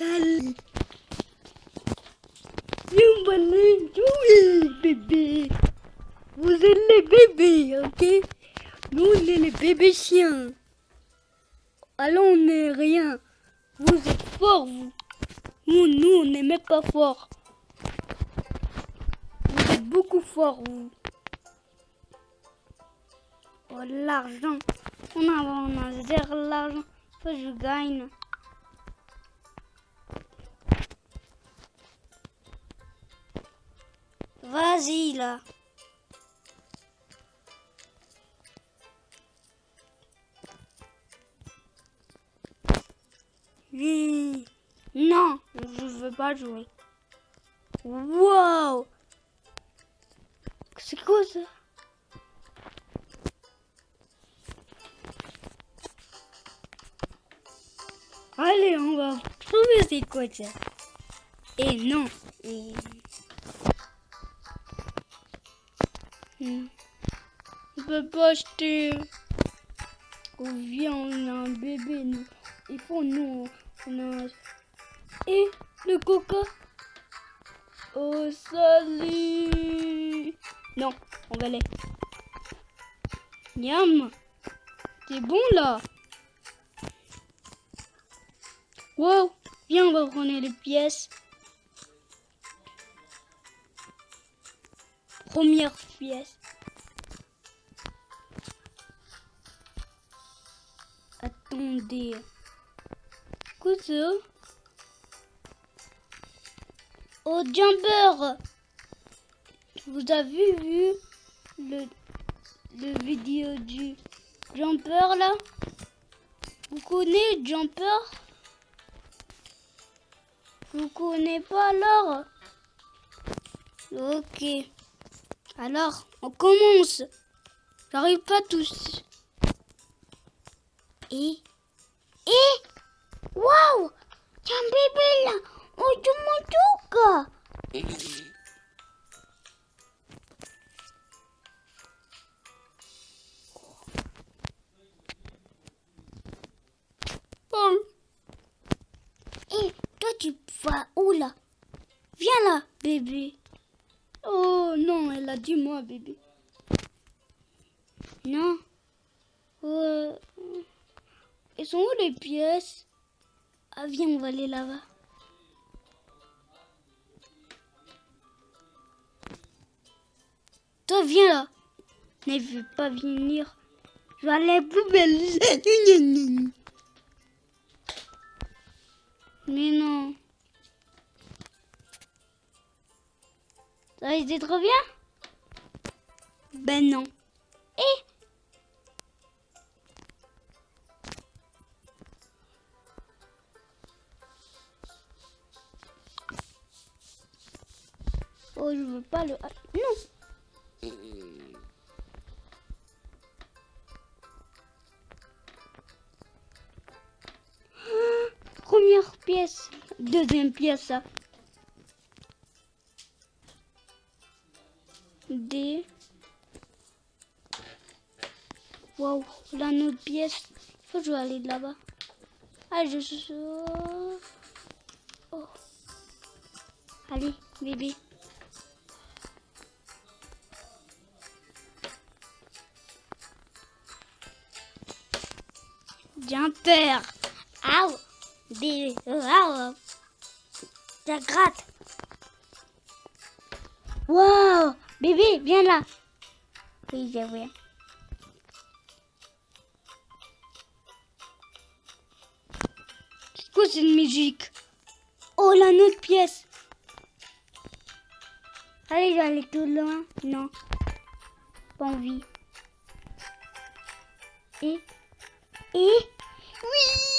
Salut. Aller jouer, bébé. Vous êtes les bébés, ok? Nous, on est les bébés chiens. Alors, on n'est rien. Vous êtes forts, vous. Nous, nous, on n'est même pas forts. Vous êtes beaucoup forts, vous. Oh, l'argent. On a, on a zéro l'argent. Faut que je gagne. Vas-y, là. Non, je veux pas jouer. Wow C'est quoi ça? Allez, on va trouver c'est quoi ça. Et non. On peut pas acheter. On vient, on a un bébé. Nous. Il faut nous. On a... Et le coca. Oh, salut. Non, on va aller. Miam. C'est bon là. Wow. Viens, on va prendre les pièces. Première pièce. Attendez. Ça Oh, Jumper Vous avez vu le, le vidéo du Jumper là? Vous connaissez Jumper? Vous connaissez pas alors? Ok. Alors, on commence. J'arrive pas tous. Et Et Waouh T'as un bébé là Oh, tu m'en Oh. Et toi, tu vas où là? Viens là, bébé. Oh non, elle a dit moi, bébé. Non. Euh... Ils sont où les pièces? Ah, viens, on va aller là-bas. Toi, viens là. Ne veux pas venir. Je vais aller poubelle. Mais non. Ça va été trop bien Ben non. Et Oh, je veux pas le... Non Première pièce. Deuxième pièce. ça. D. Waouh, là notre pièce. Faut que je vais aller là-bas. Ah, je suis. Oh. Allez, bébé. Jumper. Aouh. Bébé. Waouh. Ça gratte. Wow Bébé, viens là. Oui, je viens. C'est quoi cette musique? Oh, la autre pièce. Allez, je vais aller tout loin. Non. Pas envie. Et? Et? Oui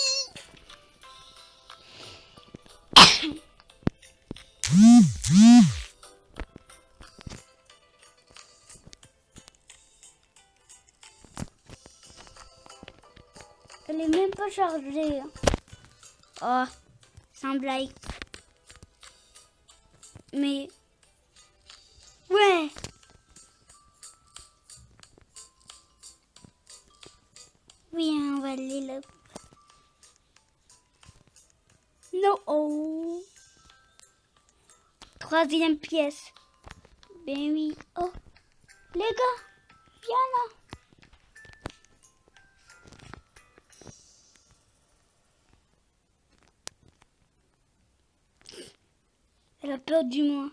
pas chargée. hein. Oh, sans blague. Mais... Ouais Oui, on va aller là. Non. Oh. Troisième pièce. Ben oui. Oh. Les gars, viens là. Elle a peur du moi.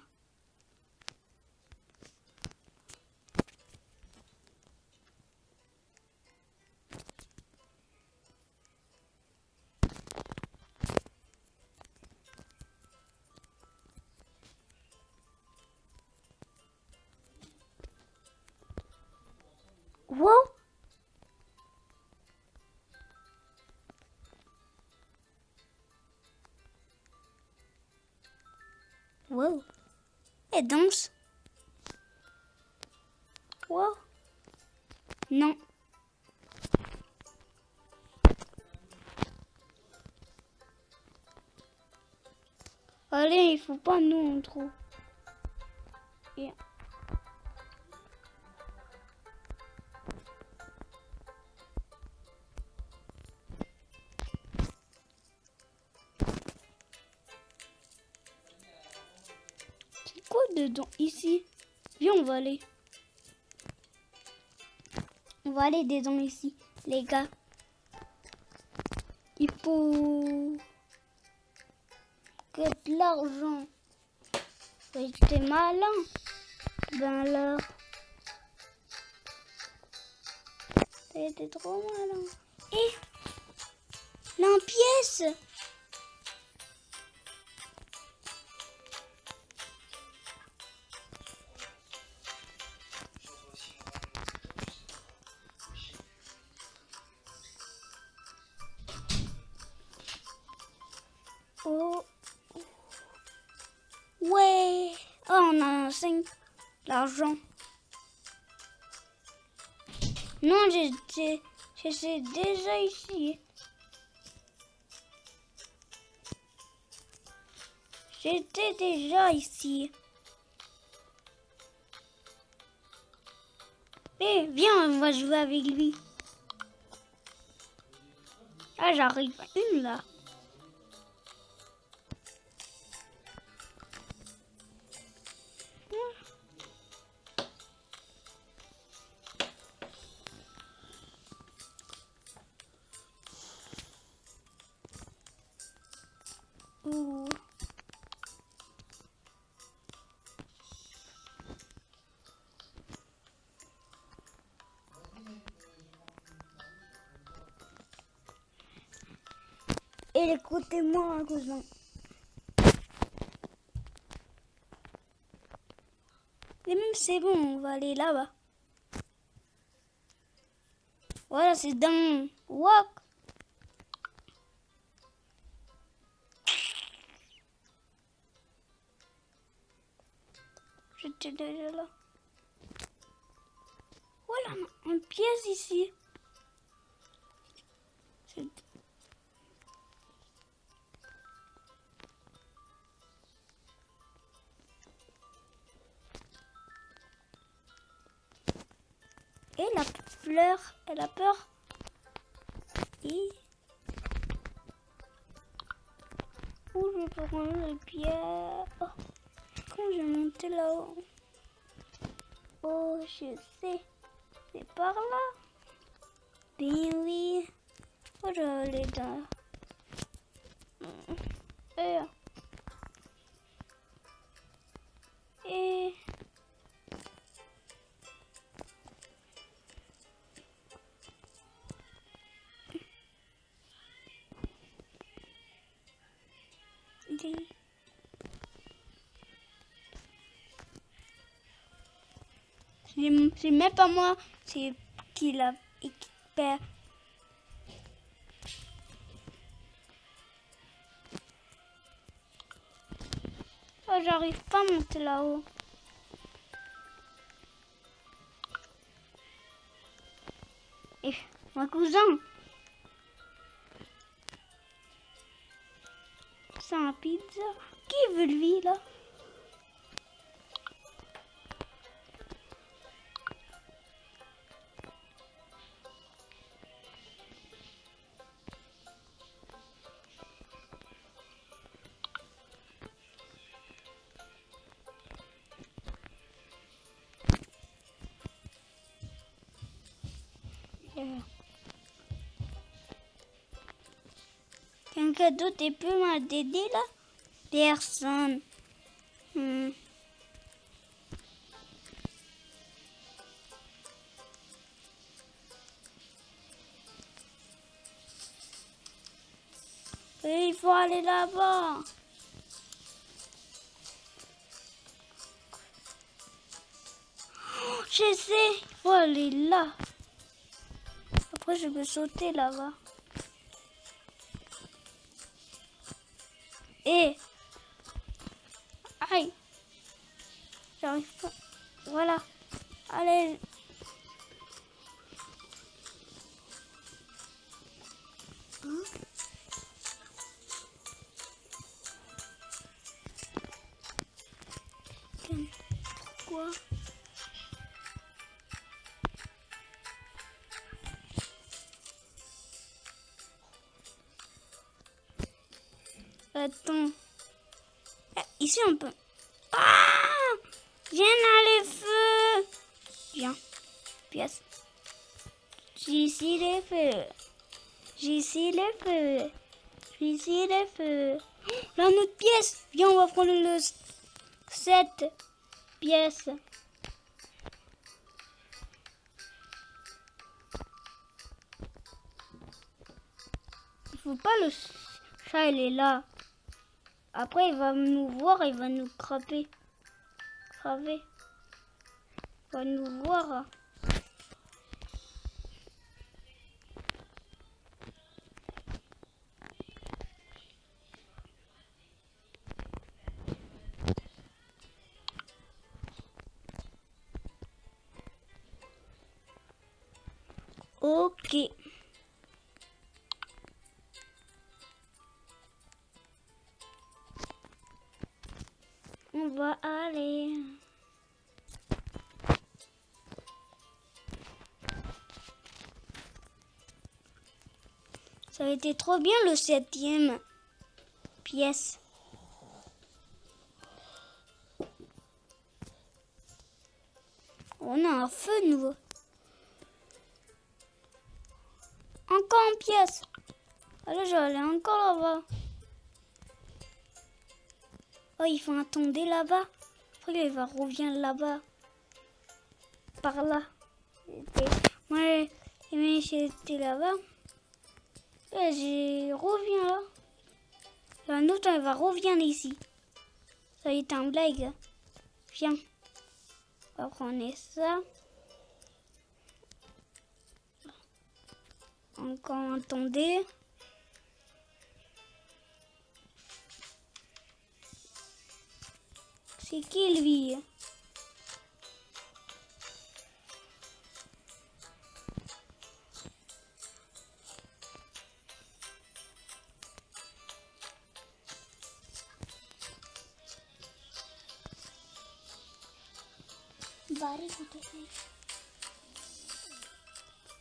Wow. Wow. Elle danse. Wow. Non. Allez, il faut pas nous trop. Et... C'est dedans ici Viens, on va aller. On va aller dedans ici, les gars. Il faut que de l'argent. Ouais, T'es malin. Ben alors. T'es trop malin. Et la pièce. Non, j'étais j'étais déjà ici. J'étais déjà ici. Eh, viens, on va jouer avec lui. Ah, j'arrive à une là. Et écoutez-moi, cousin. Et même c'est bon, on va aller là-bas. Voilà, c'est dans Walk. J'étais déjà là. Voilà, une pièce ici. La elle a peur. Et... Où je peux prendre les pierres? Oh. Quand je vais monter là-haut Oh, je sais. C'est par là. Ben oui. Oh, je vais aller. Et... C'est même pas moi, c'est qui l'a expert. Oh, j'arrive pas à monter là-haut. Et mon cousin. Un pizza. Qui veut lui là? Un cadeau, t'es peu mal d'aider là? Personne. Hmm. Il faut aller là-bas. Oh, je sais, il faut aller là. Après, je peux sauter là-bas. Et... Aïe. J'arrive pas. Voilà. Allez. Hein Attends. Ah, Ici on peut. Ah Viens dans le feu. Viens. Pièce. J'ai ici les feux. J'ai ici les feux. J'ai ici les feux. Là, notre pièce. Viens, on va prendre le 7 pièces. Il faut pas le chat, il est là. Après, il va nous voir, il va nous craper. Craver. Il va nous voir. On va aller. Ça a été trop bien le septième pièce. On a un feu nouveau. Encore une pièce. Allez, je vais aller encore là-bas. Oh, il faut attendre là-bas. Après, il va revenir là-bas. Par là. Moi, j'étais là-bas. Et je reviens là. Et un autre, il va revenir ici. Ça est un blague. Viens. On va prendre ça. Encore attendez. C'est qui lui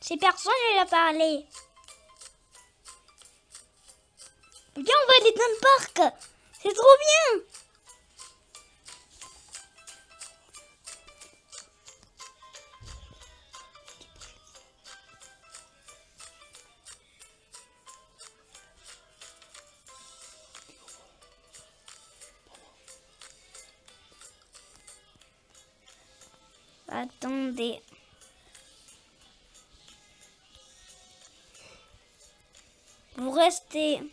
C'est personne qui a parlé. Viens, on va aller dans le parc. C'est trop bien. Attends.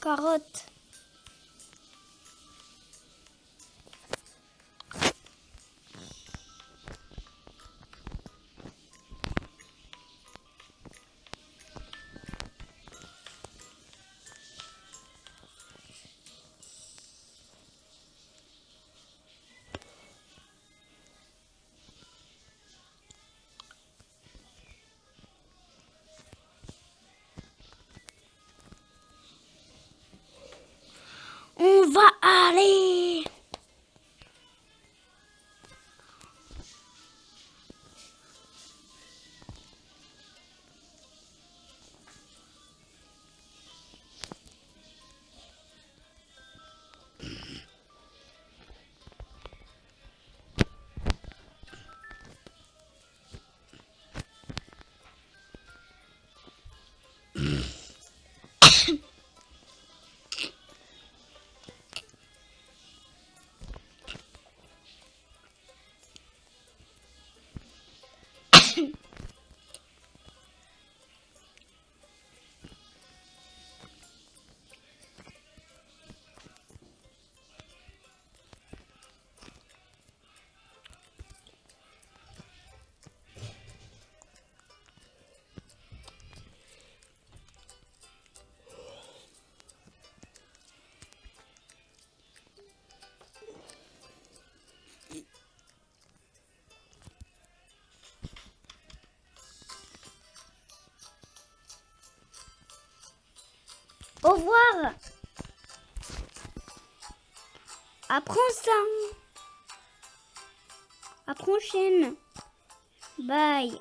Carotte. Va Apprends ça. À prochaine. Bye.